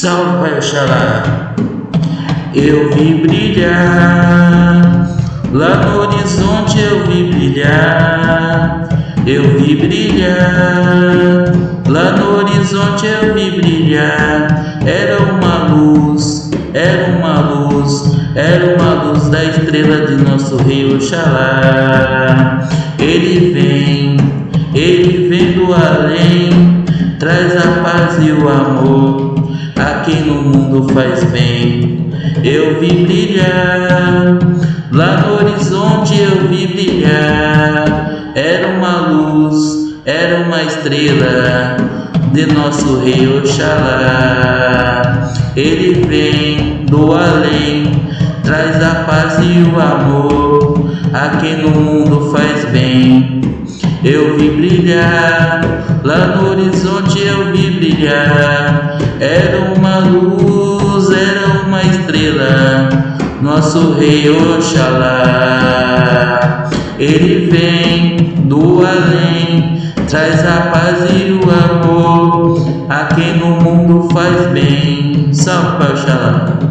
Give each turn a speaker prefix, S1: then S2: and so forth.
S1: Salve Oxalá, eu vi brilhar, lá no horizonte eu vi brilhar, eu vi brilhar, lá no horizonte eu vi brilhar, era uma luz, era uma luz, era uma luz da estrela de nosso Rei Oxalá, ele vem, ele vem do além, traz a paz e o amor a quem no mundo faz bem. Eu vi brilhar, lá no horizonte eu vi brilhar. Era uma luz, era uma estrela de nosso rei Oxalá. Ele vem do além, traz a paz e o amor a quem no mundo faz bem. Eu vi brilhar, lá no horizonte eu vi brilhar. Era uma luz, era uma estrela, nosso rei Oxalá. Ele vem do além, traz a paz e o amor a quem no mundo faz bem. Salve, Oxalá.